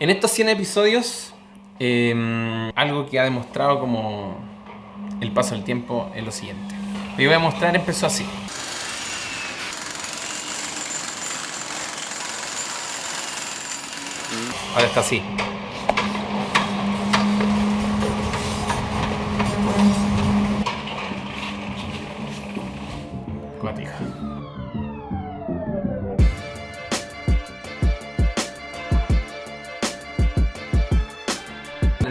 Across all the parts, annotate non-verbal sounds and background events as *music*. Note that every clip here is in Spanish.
En estos 100 episodios, eh, algo que ha demostrado como el paso del tiempo es lo siguiente. Lo voy a mostrar empezó así. Ahora está así.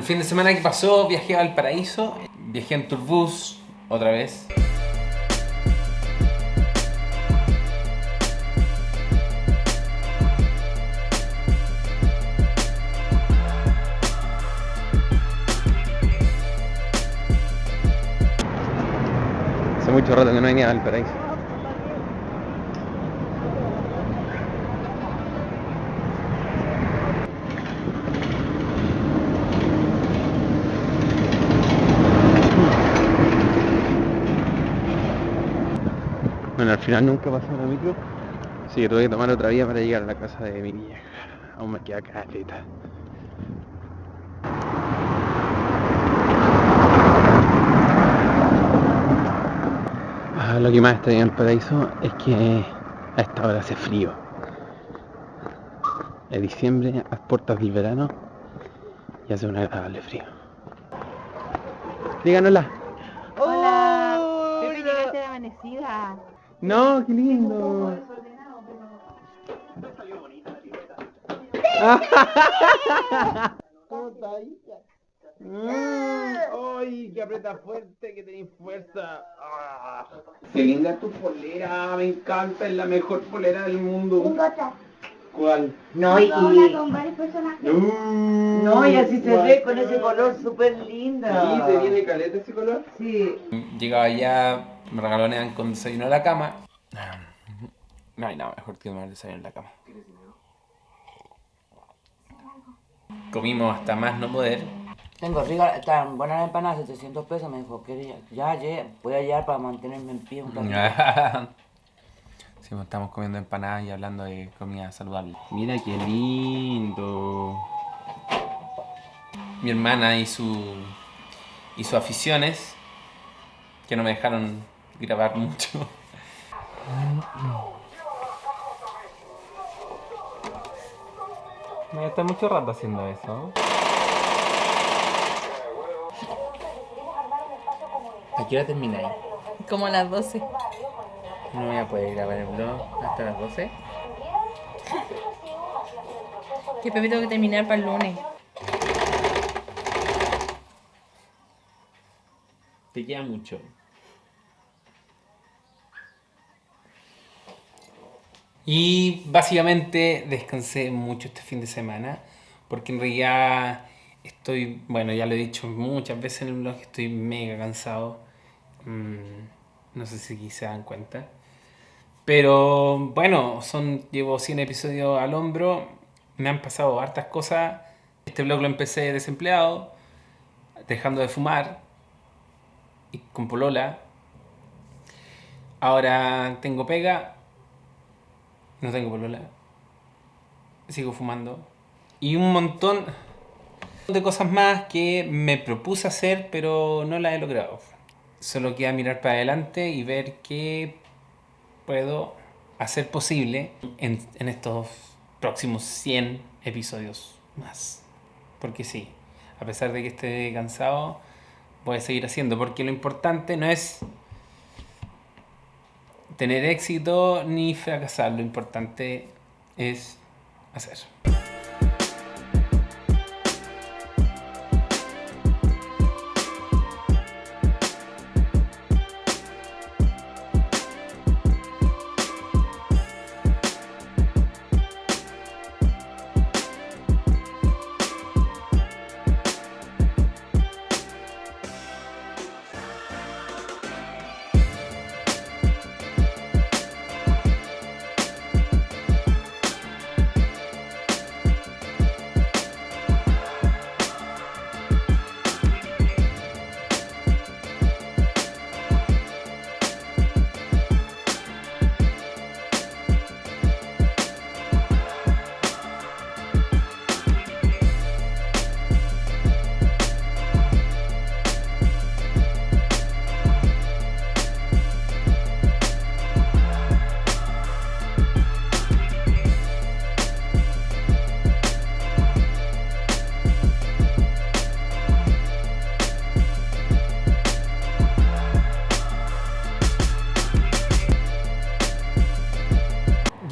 Fin de semana que pasó viajé a Valparaíso, viajé en Turbus otra vez. Hace mucho rato que no venía al paraíso. Bueno, al final nunca pasó la micro. Así que tuve que tomar otra vía para llegar a la casa de mi vieja. Aún me queda caleta. Ah, lo que más extraño en el paraíso es que a esta hora hace frío. Es diciembre, a las puertas del verano y hace un agradable frío. Díganosla. Hola, Oh, Pepe, hola. llegaste amanecida. No, qué lindo. Mm, *laughs* ¡Ay, que aprieta fuerte, que tenéis fuerza! Ah. ¡Qué linda tu polera! Me encanta, es la mejor polera del mundo. ¿Cuál? No, y, No, no, y así se ve con ese color súper lindo. ¿Sí? ¿Te viene caleta ese color? Sí. Llegaba allá, me regalonean con desayuno a la cama. No hay nada mejor que tomar desayuno en la cama. Comimos hasta más no poder. Tengo rica, están buenas las empanadas, 700 pesos, me dijo, ¿qué ya, ya, voy a llegar para mantenerme en pie un ratito. *laughs* Sí, pues, estamos comiendo empanadas y hablando de comida saludable. Mira qué lindo. Mi hermana y su y sus aficiones que no me dejaron grabar mucho. Me está mucho rato haciendo eso. ¿A qué hora termináis? Como a las 12. No voy a poder grabar el vlog hasta las 12. Que Pepe tengo que terminar para el lunes. Te queda mucho. Y básicamente descansé mucho este fin de semana, porque en realidad estoy, bueno, ya lo he dicho muchas veces en el blog, estoy mega cansado. Mm, no sé si se dan cuenta. Pero bueno, son, llevo 100 episodios al hombro, me han pasado hartas cosas. Este blog lo empecé desempleado, dejando de fumar, y con polola. Ahora tengo pega, no tengo polola, sigo fumando. Y un montón de cosas más que me propuse hacer, pero no las he logrado. Solo queda mirar para adelante y ver qué puedo hacer posible en, en estos próximos 100 episodios más. Porque sí, a pesar de que esté cansado, voy a seguir haciendo. Porque lo importante no es tener éxito ni fracasar. Lo importante es hacer.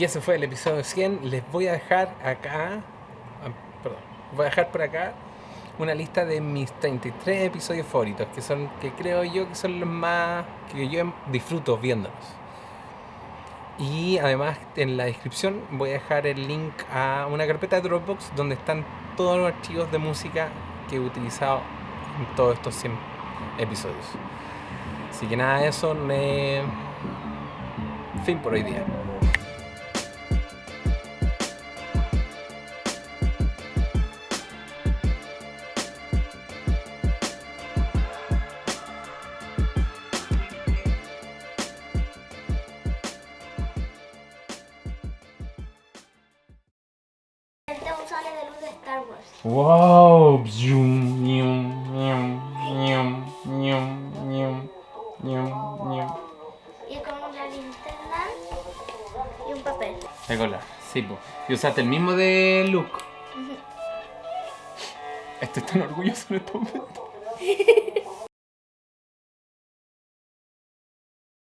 Ese fue el episodio 100. Les voy a dejar acá, ah, perdón, voy a dejar por acá una lista de mis 33 episodios favoritos, que son, que creo yo que son los más, que yo disfruto viéndolos. Y además en la descripción voy a dejar el link a una carpeta de Dropbox donde están todos los archivos de música que he utilizado en todos estos 100 episodios. Así que nada de eso, me... fin por hoy día. Sale de luz de Star Wars. Wow. Y con una linterna y un papel. Color, sí, po. Y usaste el mismo de Luke. Estoy tan orgulloso en este momento. *laughs*